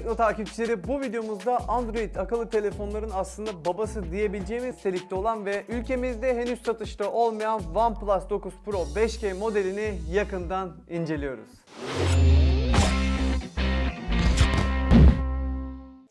Tekno takipçileri. Bu videomuzda Android akıllı telefonların aslında babası diyebileceğimiz nitelikte olan ve ülkemizde henüz satışta olmayan OnePlus 9 Pro 5G modelini yakından inceliyoruz.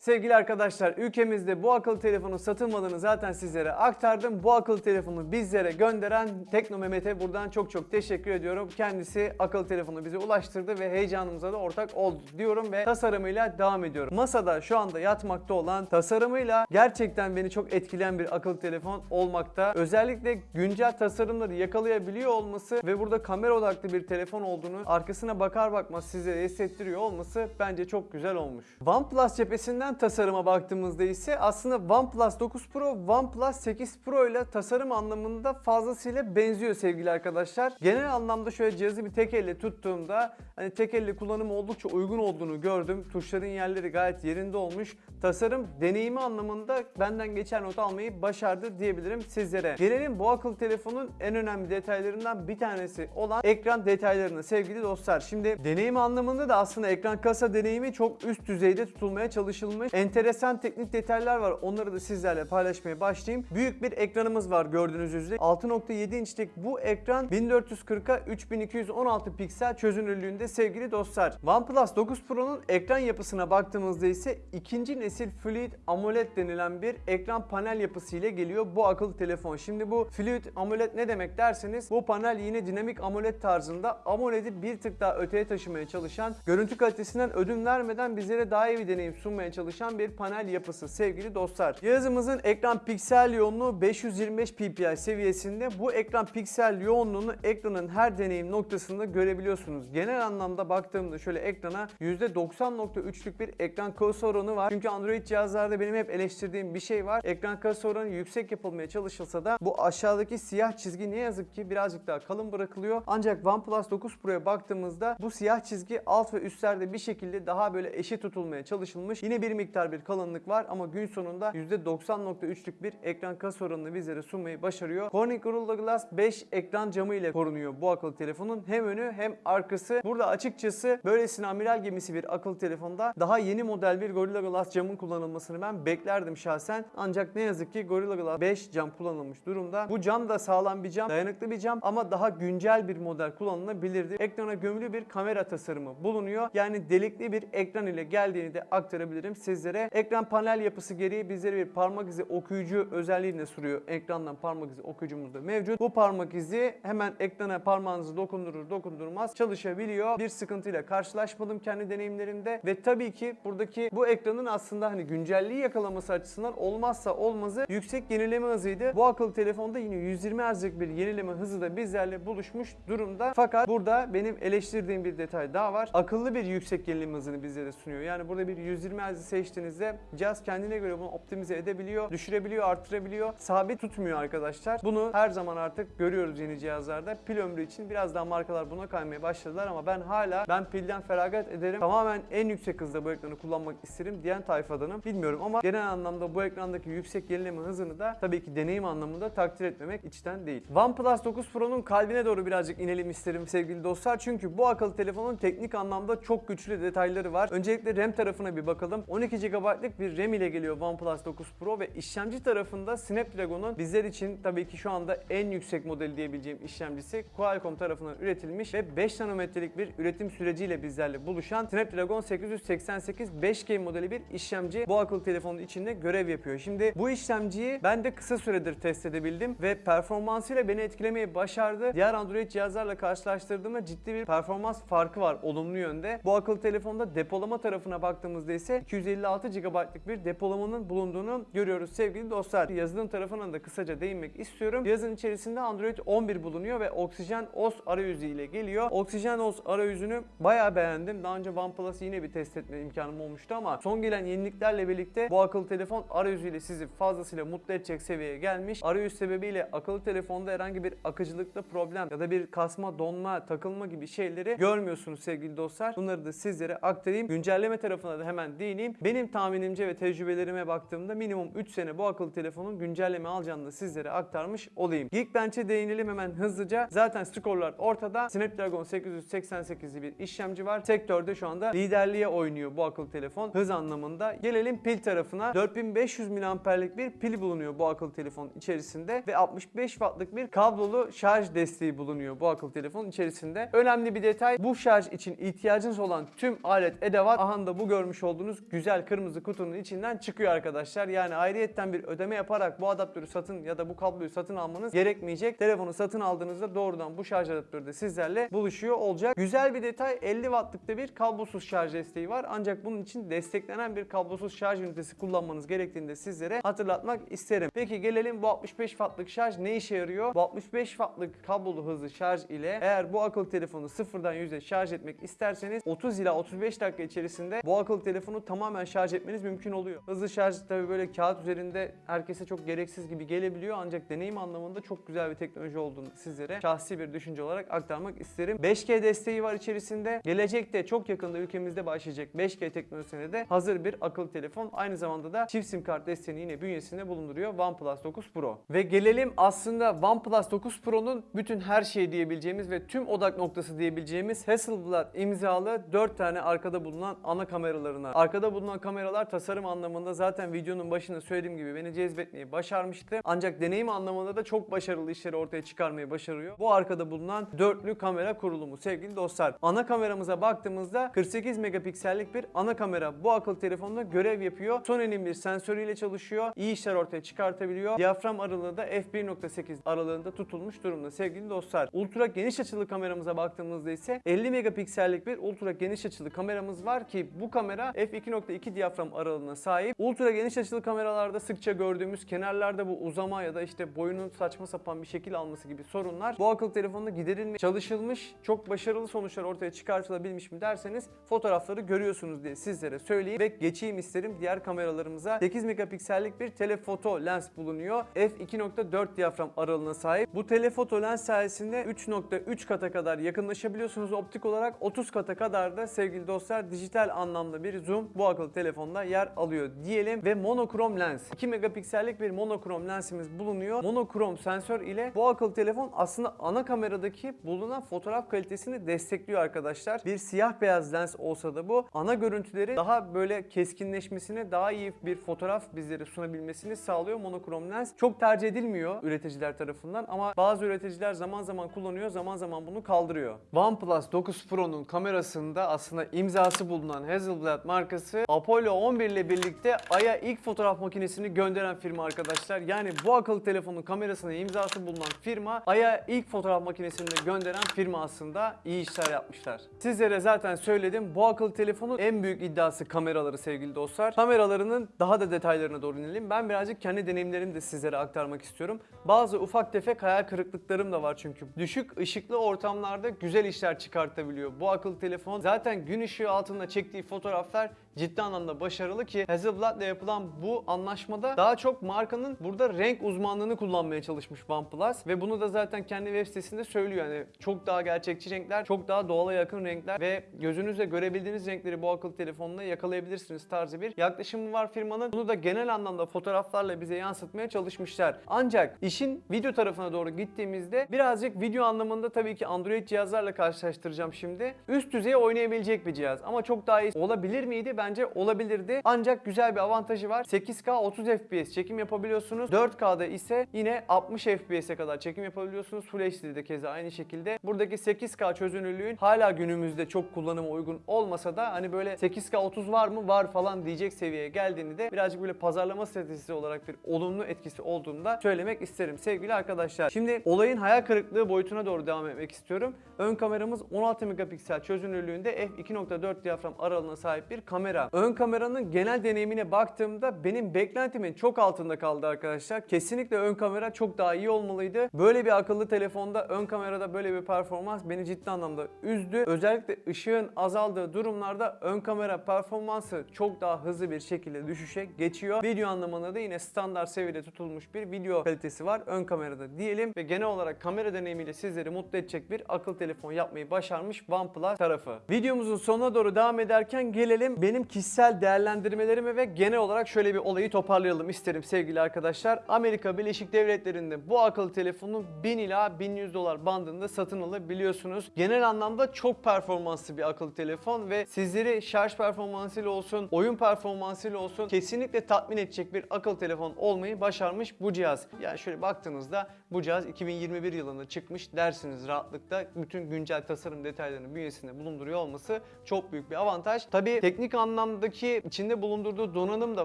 Sevgili arkadaşlar ülkemizde bu akıllı telefonun satılmadığını zaten sizlere aktardım. Bu akıllı telefonu bizlere gönderen Tekno Mehmet'e buradan çok çok teşekkür ediyorum. Kendisi akıllı telefonu bize ulaştırdı ve heyecanımıza da ortak oldu diyorum ve tasarımıyla devam ediyorum. Masada şu anda yatmakta olan tasarımıyla gerçekten beni çok etkileyen bir akıllı telefon olmakta. Özellikle güncel tasarımları yakalayabiliyor olması ve burada kamera odaklı bir telefon olduğunu arkasına bakar bakmaz size hissettiriyor olması bence çok güzel olmuş. OnePlus cephesinden tasarıma baktığımızda ise aslında OnePlus 9 Pro, OnePlus 8 Pro ile tasarım anlamında fazlasıyla benziyor sevgili arkadaşlar. Genel anlamda şöyle cihazı bir tek elle tuttuğumda hani tek elle kullanımı oldukça uygun olduğunu gördüm. Tuşların yerleri gayet yerinde olmuş. Tasarım deneyimi anlamında benden geçen not almayı başardı diyebilirim sizlere. Gelelim bu akıllı telefonun en önemli detaylarından bir tanesi olan ekran detaylarına sevgili dostlar. Şimdi deneyim anlamında da aslında ekran kasa deneyimi çok üst düzeyde tutulmaya çalışılmış. Enteresan teknik detaylar var. Onları da sizlerle paylaşmaya başlayayım. Büyük bir ekranımız var gördüğünüz üzere. 6.7 inçlik bu ekran 1440'a 3216 piksel çözünürlüğünde sevgili dostlar. OnePlus 9 Pro'nun ekran yapısına baktığımızda ise ikinci nesil Fluid AMOLED denilen bir ekran panel yapısı ile geliyor bu akıllı telefon. Şimdi bu Fluid AMOLED ne demek derseniz bu panel yine dinamik AMOLED tarzında AMOLED'i bir tık daha öteye taşımaya çalışan, görüntü kalitesinden ödün vermeden bizlere daha iyi bir deneyim sunmaya çalışan bir panel yapısı sevgili dostlar. Cihazımızın ekran piksel yoğunluğu 525 ppi seviyesinde. Bu ekran piksel yoğunluğunu ekranın her deneyim noktasında görebiliyorsunuz. Genel anlamda baktığımda şöyle ekrana %90.3'lük bir ekran kasa oranı var. Çünkü Android cihazlarda benim hep eleştirdiğim bir şey var. Ekran kasa oranı yüksek yapılmaya çalışılsa da bu aşağıdaki siyah çizgi ne yazık ki birazcık daha kalın bırakılıyor. Ancak OnePlus 9 Pro'ya baktığımızda bu siyah çizgi alt ve üstlerde bir şekilde daha böyle eşit tutulmaya çalışılmış. Yine bir miktar bir kalınlık var ama gün sonunda %90.3'lük bir ekran kasa oranını bizlere sunmayı başarıyor. Corning Gorilla Glass 5 ekran camı ile korunuyor bu akıllı telefonun. Hem önü hem arkası. Burada açıkçası böylesine amiral gemisi bir akıllı telefonda daha yeni model bir Gorilla Glass camın kullanılmasını ben beklerdim şahsen. Ancak ne yazık ki Gorilla Glass 5 cam kullanılmış durumda. Bu cam da sağlam bir cam, dayanıklı bir cam ama daha güncel bir model kullanılabilirdi. Ekrana gömülü bir kamera tasarımı bulunuyor. Yani delikli bir ekran ile geldiğini de aktarabilirim sizlere. Ekran panel yapısı gereği bizlere bir parmak izi okuyucu özelliğini sunuyor. Ekrandan parmak izi okuyucumuz da mevcut. Bu parmak izi hemen ekrana parmağınızı dokundurur dokundurmaz çalışabiliyor. Bir sıkıntıyla karşılaşmadım kendi deneyimlerimde ve tabii ki buradaki bu ekranın aslında hani güncelliği yakalaması açısından olmazsa olmazı yüksek yenileme hızıydı. Bu akıllı telefonda yine 120 Hz'lik bir yenileme hızı da bizlerle buluşmuş durumda. Fakat burada benim eleştirdiğim bir detay daha var. Akıllı bir yüksek yenileme hızını bizlere sunuyor. Yani burada bir 120 Hz'i seçtiğinizde cihaz kendine göre bunu optimize edebiliyor, düşürebiliyor, arttırabiliyor. Sabit tutmuyor arkadaşlar. Bunu her zaman artık görüyoruz yeni cihazlarda. Pil ömrü için biraz daha markalar buna kaymaya başladılar ama ben hala ben pilden feragat ederim. Tamamen en yüksek hızda bu ekranı kullanmak isterim diyen tayfadanım. Bilmiyorum ama genel anlamda bu ekrandaki yüksek yenileme hızını da tabii ki deneyim anlamında takdir etmemek içten değil. OnePlus 9 Pro'nun kalbine doğru birazcık inelim isterim sevgili dostlar. Çünkü bu akıllı telefonun teknik anlamda çok güçlü detayları var. Öncelikle RAM tarafına bir bakalım. 12 GB'lık bir RAM ile geliyor OnePlus 9 Pro ve işlemci tarafında Snapdragon'un bizler için tabii ki şu anda en yüksek modeli diyebileceğim işlemcisi Qualcomm tarafından üretilmiş ve 5 nanometrelik bir üretim süreciyle bizlerle buluşan Snapdragon 888 5G modeli bir işlemci bu akıllı telefonun içinde görev yapıyor. Şimdi bu işlemciyi ben de kısa süredir test edebildim ve performansıyla beni etkilemeyi başardı. Diğer Android cihazlarla karşılaştırdığımda ciddi bir performans farkı var olumlu yönde. Bu akıllı telefonda depolama tarafına baktığımızda ise 256 GB'lık bir depolamanın bulunduğunu görüyoruz sevgili dostlar. Yazılım tarafına da kısaca değinmek istiyorum. Cihazın içerisinde Android 11 bulunuyor ve Oxygen OS arayüzü ile geliyor. Oxygen OS arayüzünü bayağı beğendim. Daha önce OnePlus'ı yine bir test etme imkanım olmuştu ama son gelen yeniliklerle birlikte bu akıllı telefon arayüzüyle sizi fazlasıyla mutlu edecek seviyeye gelmiş. Arayüz sebebiyle akıllı telefonda herhangi bir akıcılıkta problem ya da bir kasma, donma, takılma gibi şeyleri görmüyorsunuz sevgili dostlar. Bunları da sizlere aktarayım. Güncelleme tarafına da hemen değineyim. Benim tahminimce ve tecrübelerime baktığımda minimum 3 sene bu akıllı telefonun güncelleme alacağını da sizlere aktarmış olayım. Geekbench'e değinelim hemen hızlıca. Zaten skorlar ortada. Snapdragon 888'li bir işlemci var. Sektörde şu anda liderliğe oynuyor bu akıllı telefon hız anlamında. Gelelim pil tarafına. 4500 mAh'lik bir pil bulunuyor bu akıllı telefon içerisinde ve 65 wattlık bir kablolu şarj desteği bulunuyor bu akıllı telefon içerisinde. Önemli bir detay bu şarj için ihtiyacınız olan tüm alet edevat aha da bu görmüş olduğunuz güzel kırmızı kutunun içinden çıkıyor arkadaşlar. Yani ayrıyetten bir ödeme yaparak bu adaptörü satın ya da bu kabloyu satın almanız gerekmeyecek. Telefonu satın aldığınızda doğrudan bu şarj adaptörü de sizlerle buluşuyor olacak. Güzel bir detay 50 wattlık da bir kablosuz şarj desteği var. Ancak bunun için desteklenen bir kablosuz şarj ünitesi kullanmanız gerektiğini de sizlere hatırlatmak isterim. Peki gelelim bu 65 wattlık şarj ne işe yarıyor? Bu 65 wattlık kablolu hızlı şarj ile eğer bu akıllı telefonu sıfırdan yüzde şarj etmek isterseniz 30 ila 35 dakika içerisinde bu akıllı telefonu tamamen şarj etmeniz mümkün oluyor. Hızlı şarj tabi böyle kağıt üzerinde herkese çok gereksiz gibi gelebiliyor ancak deneyim anlamında çok güzel bir teknoloji olduğunu sizlere şahsi bir düşünce olarak aktarmak isterim. 5G desteği var içerisinde. Gelecekte çok yakında ülkemizde başlayacak 5G teknolojisine de hazır bir akıllı telefon. Aynı zamanda da çift sim kart desteğini yine bünyesinde bulunduruyor OnePlus 9 Pro. Ve gelelim aslında OnePlus 9 Pro'nun bütün her şey diyebileceğimiz ve tüm odak noktası diyebileceğimiz Hasselblad imzalı 4 tane arkada bulunan ana kameralarına. Arkada bulunan kameralar tasarım anlamında zaten videonun başında söylediğim gibi beni cezbetmeyi başarmıştı. Ancak deneyim anlamında da çok başarılı işleri ortaya çıkarmayı başarıyor. Bu arkada bulunan dörtlü kamera kurulumu sevgili dostlar. Ana kameramıza baktığımızda 48 megapiksellik bir ana kamera bu akıllı telefonda görev yapıyor. Sony'nin bir sensörüyle çalışıyor. İyi işler ortaya çıkartabiliyor. Diyafram aralığı da f1.8 aralığında tutulmuş durumda sevgili dostlar. Ultra geniş açılı kameramıza baktığımızda ise 50 megapiksellik bir ultra geniş açılı kameramız var ki bu kamera f2.2 diyafram aralığına sahip. Ultra geniş açılı kameralarda sıkça gördüğümüz kenarlarda bu uzama ya da işte boyunun saçma sapan bir şekil alması gibi sorunlar bu akıllı telefonda giderilmeye çalışılmış, çok başarılı sonuçlar ortaya çıkartılabilmiş mi derseniz fotoğrafları görüyorsunuz diye sizlere söyleyeyim ve geçeyim isterim diğer kameralarımıza. 8 megapiksellik bir telefoto lens bulunuyor. f2.4 diyafram aralığına sahip. Bu telefoto lens sayesinde 3.3 kata kadar yakınlaşabiliyorsunuz optik olarak. 30 kata kadar da sevgili dostlar dijital anlamda bir zoom bu akıllı telefonda yer alıyor diyelim ve monokrom lens. 2 megapiksellik bir monokrom lensimiz bulunuyor. Monokrom sensör ile bu akıllı telefon aslında ana kameradaki bulunan fotoğraf kalitesini destekliyor arkadaşlar. Bir siyah beyaz lens olsa da bu ana görüntüleri daha böyle keskinleşmesine daha iyi bir fotoğraf bizlere sunabilmesini sağlıyor monokrom lens. Çok tercih edilmiyor üreticiler tarafından ama bazı üreticiler zaman zaman kullanıyor zaman zaman bunu kaldırıyor. OnePlus 9 Pro'nun kamerasında aslında imzası bulunan Hasselblad markası Apollo 11 ile birlikte Ay'a ilk fotoğraf makinesini gönderen firma arkadaşlar. Yani bu akıllı telefonun kamerasına imzası bulunan firma Ay'a ilk fotoğraf makinesini de gönderen firma aslında iyi işler yapmışlar. Sizlere zaten söyledim bu akıllı telefonun en büyük iddiası kameraları sevgili dostlar. Kameralarının daha da detaylarına doğru inelim. Ben birazcık kendi deneyimlerimi de sizlere aktarmak istiyorum. Bazı ufak tefek hayal kırıklıklarım da var çünkü. Düşük ışıklı ortamlarda güzel işler çıkartabiliyor. Bu akıllı telefon zaten gün ışığı altında çektiği fotoğraflar ciddi anlamda başarılı ki Hasselblad'la yapılan bu anlaşmada daha çok markanın burada renk uzmanlığını kullanmaya çalışmış OnePlus ve bunu da zaten kendi web sitesinde söylüyor yani çok daha gerçekçi renkler, çok daha doğala yakın renkler ve gözünüzle görebildiğiniz renkleri bu akıllı telefonla yakalayabilirsiniz tarzı bir yaklaşımı var firmanın. Bunu da genel anlamda fotoğraflarla bize yansıtmaya çalışmışlar. Ancak işin video tarafına doğru gittiğimizde birazcık video anlamında tabii ki Android cihazlarla karşılaştıracağım şimdi. Üst düzey oynayabilecek bir cihaz ama çok daha iyi olabilir miydi? Bence olabilirdi. Ancak güzel bir avantajı var. 8K 30 FPS çekim yapabiliyorsunuz. 4K'da ise yine 60 FPS'e kadar çekim yapabiliyorsunuz. Full HD'de keza aynı şekilde. Buradaki 8K çözünürlüğün hala günümüzde çok kullanıma uygun olmasa da hani böyle 8K 30 var mı? Var falan diyecek seviyeye geldiğini de birazcık böyle pazarlama stratejisi olarak bir olumlu etkisi olduğunu da söylemek isterim sevgili arkadaşlar. Şimdi olayın hayal kırıklığı boyutuna doğru devam etmek istiyorum. Ön kameramız 16 megapiksel çözünürlüğünde f2.4 diyafram aralığına sahip bir kamera. Ön kameranın genel deneyimine baktığımda benim beklentimin çok altında kaldı arkadaşlar. Kesinlikle ön kamera çok daha iyi olmalıydı. Böyle bir akıllı telefonda ön kamerada böyle bir performans beni ciddi anlamda üzdü. Özellikle ışığın azaldığı durumlarda ön kamera performansı çok daha hızlı bir şekilde düşüşe geçiyor. Video anlamında da yine standart seviyede tutulmuş bir video kalitesi var ön kamerada diyelim ve genel olarak kamera deneyimiyle sizleri mutlu edecek bir akıllı telefon yapmayı başarmış OnePlus tarafı. Videomuzun sonuna doğru devam ederken gelelim benim benim kişisel değerlendirmelerimi ve genel olarak şöyle bir olayı toparlayalım isterim sevgili arkadaşlar. Amerika Birleşik Devletleri'nde bu akıllı telefonu 1000 ila 1100 dolar bandında satın alabiliyorsunuz. Genel anlamda çok performanslı bir akıllı telefon ve sizleri şarj performansıyla olsun, oyun performansıyla olsun kesinlikle tatmin edecek bir akıllı telefon olmayı başarmış bu cihaz. Yani şöyle baktığınızda bu cihaz 2021 yılında çıkmış dersiniz rahatlıkla. Bütün güncel tasarım detaylarını bünyesinde bulunduruyor olması çok büyük bir avantaj. Tabii teknik anlamdaki içinde bulundurduğu donanım da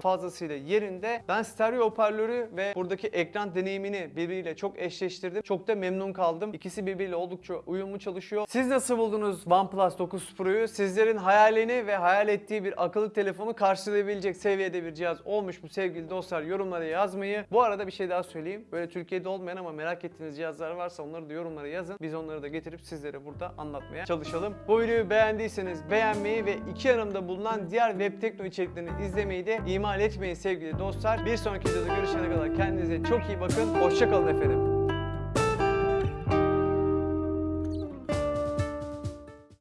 fazlasıyla yerinde. Ben stereo hoparlörü ve buradaki ekran deneyimini birbiriyle çok eşleştirdim. Çok da memnun kaldım. İkisi birbiriyle oldukça uyumlu çalışıyor. Siz nasıl buldunuz OnePlus 9 Pro'yu? Sizlerin hayalini ve hayal ettiği bir akıllı telefonu karşılayabilecek seviyede bir cihaz olmuş mu sevgili dostlar? Yorumlara yazmayı. Bu arada bir şey daha söyleyeyim. Böyle Türkiye'de olmayan ama merak ettiğiniz cihazlar varsa onları da yorumlara yazın. Biz onları da getirip sizlere burada anlatmaya çalışalım. Bu videoyu beğendiyseniz beğenmeyi ve iki yanımda bulunan diğer web tekno içeriklerini izlemeyi de ihmal etmeyin sevgili dostlar. Bir sonraki videoda görüşene kadar kendinize çok iyi bakın. Hoşçakalın efendim.